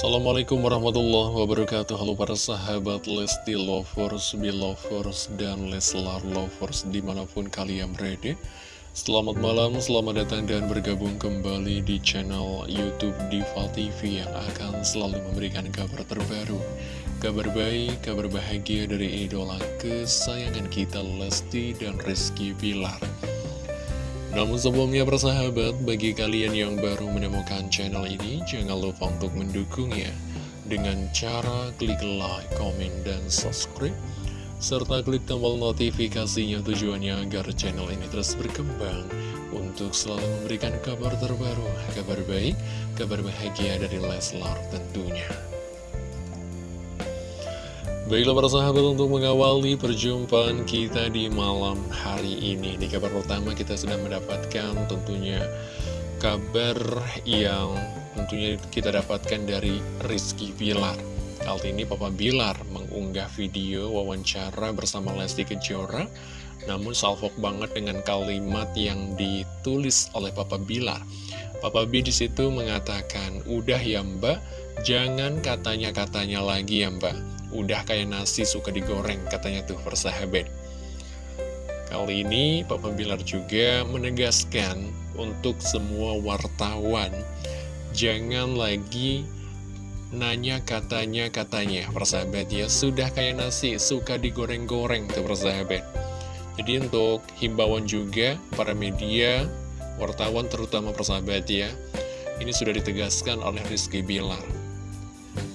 Assalamualaikum warahmatullahi wabarakatuh. Halo para sahabat Lesti Lovers, Belovers, dan Leslar Lovers di mana pun kalian berada. Selamat malam, selamat datang dan bergabung kembali di channel Youtube Diva TV Yang akan selalu memberikan kabar terbaru Kabar baik, kabar bahagia dari idola kesayangan kita Lesti dan Rizky Bilar namun sebelumnya persahabat, bagi kalian yang baru menemukan channel ini, jangan lupa untuk mendukungnya dengan cara klik like, komen, dan subscribe, serta klik tombol notifikasinya tujuannya agar channel ini terus berkembang untuk selalu memberikan kabar terbaru, kabar baik, kabar bahagia dari Leslar tentunya. Baiklah para sahabat untuk mengawali perjumpaan kita di malam hari ini. Di kabar pertama kita sudah mendapatkan tentunya kabar yang tentunya kita dapatkan dari Rizky Bilar. Kali ini Papa Bilar mengunggah video wawancara bersama Lesti Kejora Namun salvok banget dengan kalimat yang ditulis oleh Papa Bilar. Papa B di situ mengatakan, udah ya mbak, jangan katanya-katanya lagi ya mbak Udah kayak nasi suka digoreng katanya tuh persahabat. Kali ini Papa Bilar juga menegaskan untuk semua wartawan Jangan lagi nanya katanya katanya. Persahabat ya Sudah kayak nasi suka digoreng-goreng tuh persahabat. Jadi untuk himbauan juga para media wartawan terutama persahabat ya Ini sudah ditegaskan oleh Rizky Bilar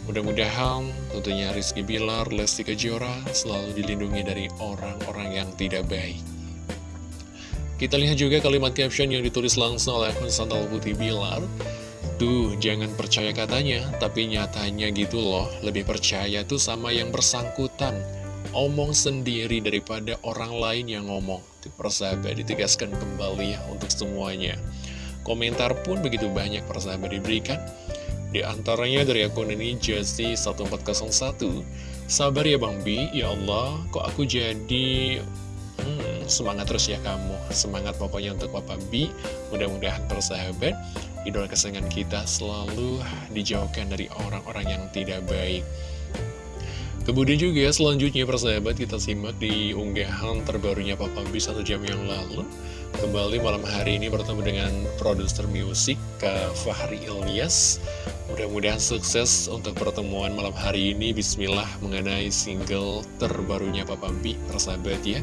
Mudah-mudahan tentunya Rizky Bilar, Lesti Kejora selalu dilindungi dari orang-orang yang tidak baik. Kita lihat juga kalimat caption yang ditulis langsung oleh akun Santal Putih Bilar. Tuh, jangan percaya katanya, tapi nyatanya gitu loh, lebih percaya tuh sama yang bersangkutan. Omong sendiri daripada orang lain yang ngomong. Persahabat ditegaskan kembali ya untuk semuanya. Komentar pun begitu banyak persahabat diberikan. Di antaranya dari akun ini Jesse 1401 Sabar ya Bang Bi, ya Allah kok aku jadi hmm, semangat terus ya kamu. Semangat pokoknya untuk Papa Bi Mudah-mudahan persahabat Idola kesayangan kita selalu dijauhkan dari orang-orang yang tidak baik Kemudian juga selanjutnya persahabat kita simak di unggahan terbarunya Papa B satu jam yang lalu. Kembali malam hari ini bertemu dengan produser musik Kak Fahri Ilyas. Mudah-mudahan sukses untuk pertemuan malam hari ini. Bismillah mengenai single terbarunya Papa B Persahabat ya.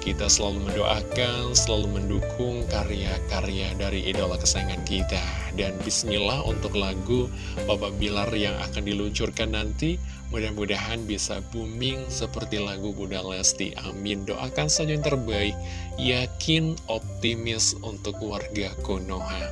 Kita selalu mendoakan, selalu mendukung karya-karya dari idola kesayangan kita. Dan Bismillah untuk lagu Papa Bilar yang akan diluncurkan nanti Mudah-mudahan bisa booming seperti lagu Bunda Lesti. Amin. Doakan saja yang terbaik. Yakin optimis untuk warga Konoha.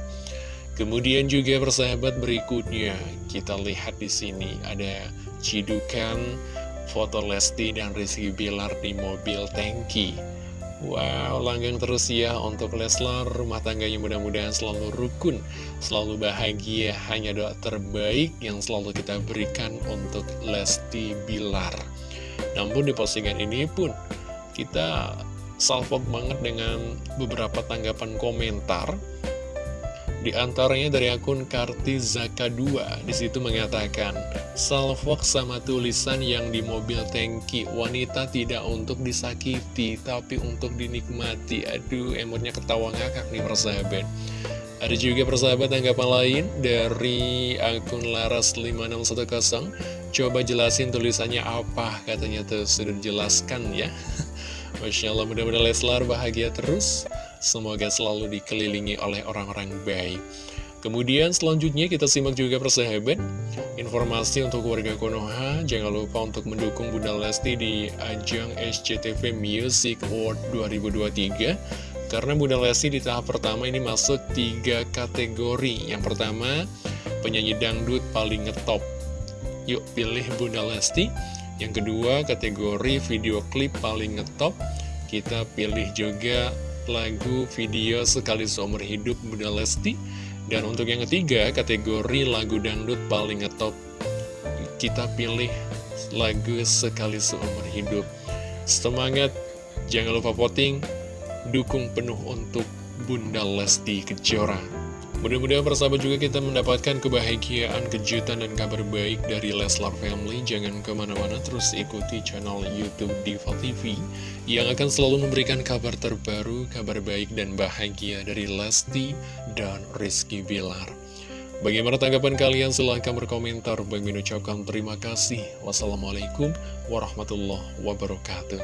Kemudian juga persahabat berikutnya kita lihat di sini ada cidukan foto Lesti dan Rizky Bilar di mobil tangki. Wow, langgang terus ya untuk Leslar, rumah tangganya mudah-mudahan selalu rukun, selalu bahagia, hanya doa terbaik yang selalu kita berikan untuk Lesti Bilar. Namun di postingan ini pun kita salvok banget dengan beberapa tanggapan komentar di antaranya dari akun Kartizaka 2 Di situ mengatakan Salvok sama tulisan yang di mobil tangki. Wanita tidak untuk disakiti Tapi untuk dinikmati. Aduh emotnya ketawa ngakak nih persahabat. Ada juga persahabat tanggapan lain Dari akun Laras5610 Coba jelasin tulisannya apa Katanya tuh. Sudah dijelaskan ya. Masya Allah mudah-mudahan Leslar bahagia terus Semoga selalu dikelilingi oleh orang-orang baik. Kemudian selanjutnya kita simak juga persahabat Informasi untuk warga Konoha. Jangan lupa untuk mendukung Bunda Lesti di ajang SCTV Music Award 2023 Karena Bunda Lesti di tahap pertama ini masuk tiga kategori. Yang pertama penyanyi dangdut paling ngetop. Yuk pilih Bunda Lesti. Yang kedua kategori video klip paling ngetop. Kita pilih juga lagu video sekali seumur hidup Bunda Lesti. Dan untuk yang ketiga, kategori lagu dangdut paling ngetop Kita pilih lagu sekali seumur hidup. Semangat, jangan lupa voting Dukung penuh untuk Bunda Lesti Kejora Mudah-mudahan persahabat juga kita mendapatkan kebahagiaan, kejutan, dan kabar baik dari Leslar Family. Jangan ke mana-mana, terus ikuti channel Youtube Diva TV yang akan selalu memberikan kabar terbaru, kabar baik, dan bahagia dari Lesti dan Rizky Bilar. Bagaimana tanggapan kalian? Silahkan berkomentar. Bagi mengucapkan terima kasih. Wassalamualaikum warahmatullahi wabarakatuh.